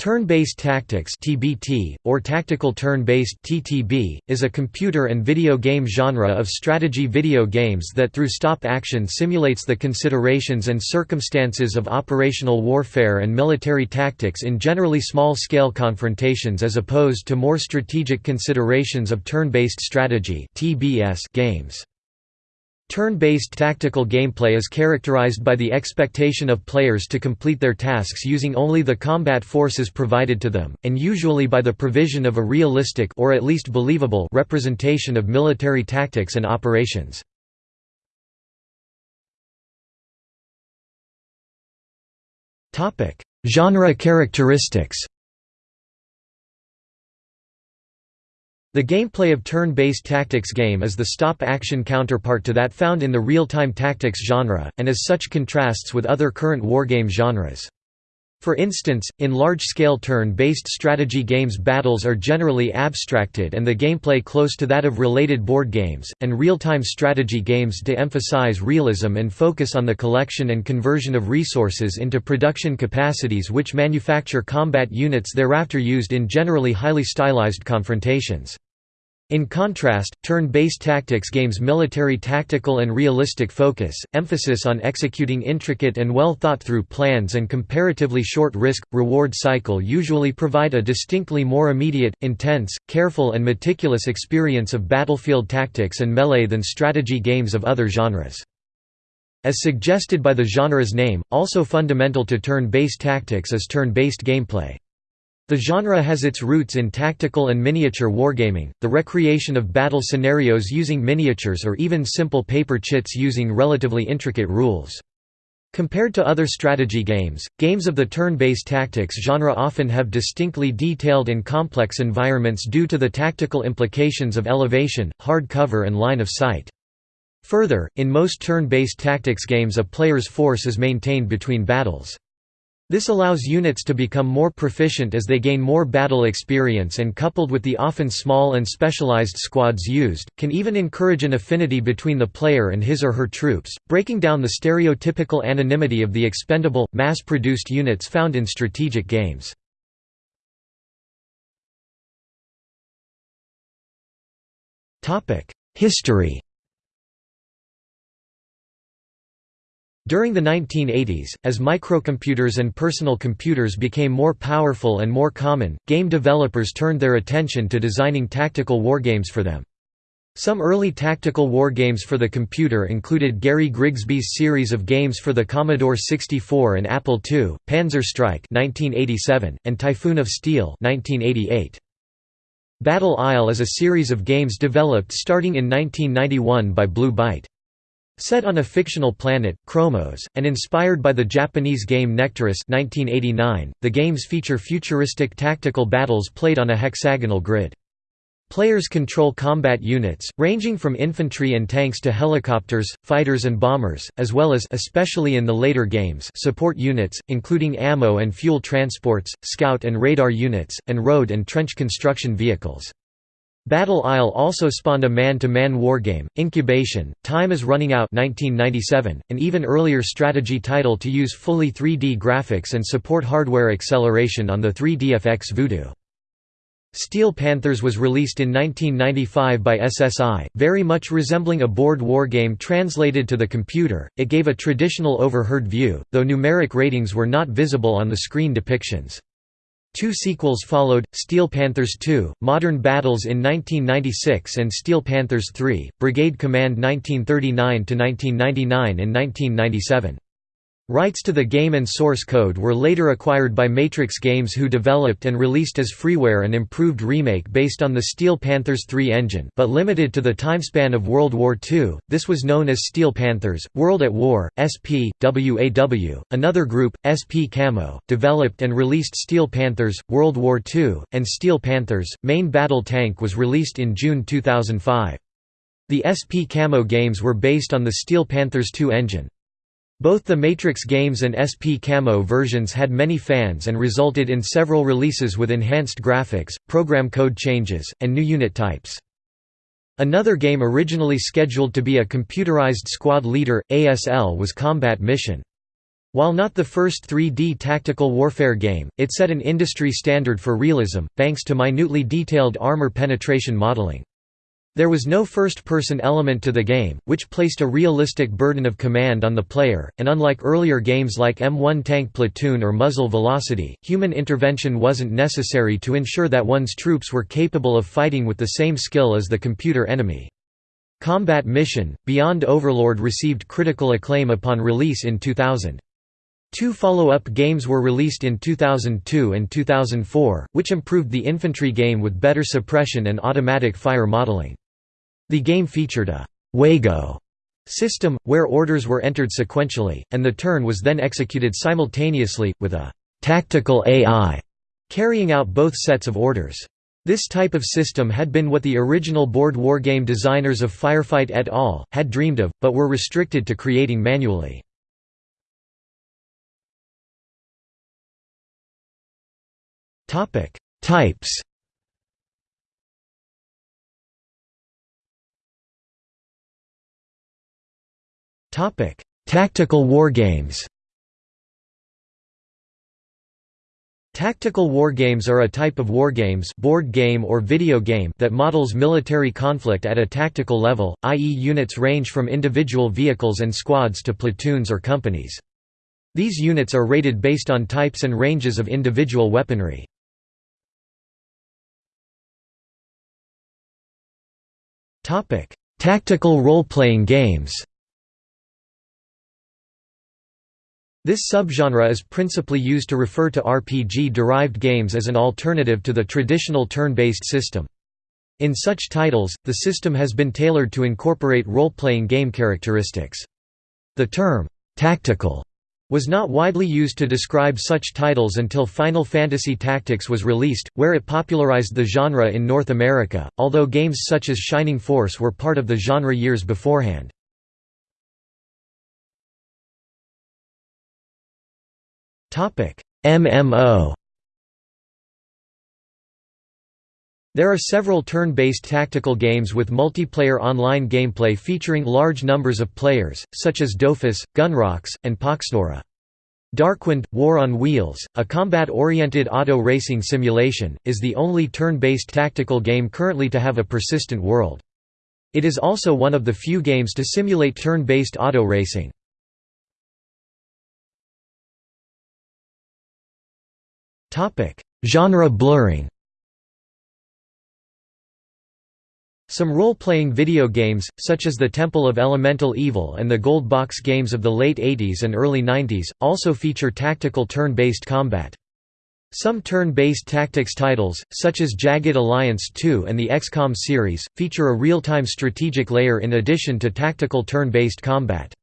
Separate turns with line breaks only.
Turn-based tactics (TBT) or tactical turn-based (TTB) is a computer and video game genre of strategy video games that through stop action simulates the considerations and circumstances of operational warfare and military tactics in generally small-scale confrontations as opposed to more strategic considerations of turn-based strategy (TBS) games. Turn-based tactical gameplay is characterized by the expectation of players to complete their tasks using only the combat forces provided to them, and usually by the provision of a realistic or at least believable representation of military tactics and operations. Genre characteristics The gameplay of turn-based tactics game is the stop-action counterpart to that found in the real-time tactics genre, and as such contrasts with other current wargame genres. For instance, in large-scale turn-based strategy games battles are generally abstracted and the gameplay close to that of related board games, and real-time strategy games de-emphasize realism and focus on the collection and conversion of resources into production capacities which manufacture combat units thereafter used in generally highly stylized confrontations. In contrast, turn-based tactics games military tactical and realistic focus, emphasis on executing intricate and well thought-through plans and comparatively short risk-reward cycle usually provide a distinctly more immediate, intense, careful and meticulous experience of battlefield tactics and melee than strategy games of other genres. As suggested by the genre's name, also fundamental to turn-based tactics is turn-based gameplay. The genre has its roots in tactical and miniature wargaming, the recreation of battle scenarios using miniatures or even simple paper chits using relatively intricate rules. Compared to other strategy games, games of the turn-based tactics genre often have distinctly detailed and complex environments due to the tactical implications of elevation, hard cover and line of sight. Further, in most turn-based tactics games a player's force is maintained between battles. This allows units to become more proficient as they gain more battle experience and coupled with the often small and specialized squads used, can even encourage an affinity between the player and his or her troops, breaking down the stereotypical anonymity of the expendable, mass-produced units found in strategic games. History During the 1980s, as microcomputers and personal computers became more powerful and more common, game developers turned their attention to designing tactical wargames for them. Some early tactical wargames for the computer included Gary Grigsby's series of games for the Commodore 64 and Apple II, Panzer Strike 1987, and Typhoon of Steel 1988. Battle Isle is a series of games developed starting in 1991 by Blue Byte. Set on a fictional planet, Chromos, and inspired by the Japanese game Nectaris 1989, the games feature futuristic tactical battles played on a hexagonal grid. Players control combat units, ranging from infantry and tanks to helicopters, fighters and bombers, as well as especially in the later games support units, including ammo and fuel transports, scout and radar units, and road and trench construction vehicles. Battle Isle also spawned a man-to-man wargame, Incubation, Time is Running Out 1997, an even earlier strategy title to use fully 3D graphics and support hardware acceleration on the 3DFX Voodoo. Steel Panthers was released in 1995 by SSI, very much resembling a board wargame translated to the computer, it gave a traditional overheard view, though numeric ratings were not visible on the screen depictions. Two sequels followed, Steel Panthers II, Modern Battles in 1996 and Steel Panthers III, Brigade Command 1939–1999 in 1997. Rights to the game and source code were later acquired by Matrix Games who developed and released as freeware an improved remake based on the Steel Panthers 3 engine but limited to the timespan of World War II, this was known as Steel Panthers, World at War, SP, WAW. Another group, SP Camo, developed and released Steel Panthers, World War II, and Steel Panthers, Main Battle Tank was released in June 2005. The SP Camo games were based on the Steel Panthers 2 engine. Both the Matrix games and SP Camo versions had many fans and resulted in several releases with enhanced graphics, program code changes, and new unit types. Another game originally scheduled to be a computerized squad leader, ASL was Combat Mission. While not the first 3D tactical warfare game, it set an industry standard for realism, thanks to minutely detailed armor penetration modeling. There was no first-person element to the game, which placed a realistic burden of command on the player, and unlike earlier games like M1 Tank Platoon or Muzzle Velocity, human intervention wasn't necessary to ensure that one's troops were capable of fighting with the same skill as the computer enemy. Combat Mission, Beyond Overlord received critical acclaim upon release in 2000. Two follow-up games were released in 2002 and 2004, which improved the infantry game with better suppression and automatic fire modeling. The game featured a «WeGo» system, where orders were entered sequentially, and the turn was then executed simultaneously, with a «tactical AI» carrying out both sets of orders. This type of system had been what the original board wargame designers of Firefight et al. had dreamed of, but were restricted to creating manually. Types. Topic: Tactical wargames. Tactical wargames are a type of wargames board game or video game that models military conflict at a tactical level, i.e. units range from individual vehicles and squads to platoons or companies. These units are rated based on types and ranges of individual weaponry. Tactical role-playing games. This subgenre is principally used to refer to RPG-derived games as an alternative to the traditional turn-based system. In such titles, the system has been tailored to incorporate role-playing game characteristics. The term, "'tactical' was not widely used to describe such titles until Final Fantasy Tactics was released, where it popularized the genre in North America, although games such as Shining Force were part of the genre years beforehand. MMO There are several turn-based tactical games with multiplayer online gameplay featuring large numbers of players, such as Dofus, Gunrox, and Poxnora. Darkwind – War on Wheels, a combat-oriented auto racing simulation, is the only turn-based tactical game currently to have a persistent world. It is also one of the few games to simulate turn-based auto racing. Genre blurring Some role-playing video games, such as the Temple of Elemental Evil and the Gold Box games of the late 80s and early 90s, also feature tactical turn-based combat. Some turn-based tactics titles, such as Jagged Alliance 2 and the XCOM series, feature a real-time strategic layer in addition to tactical turn-based combat.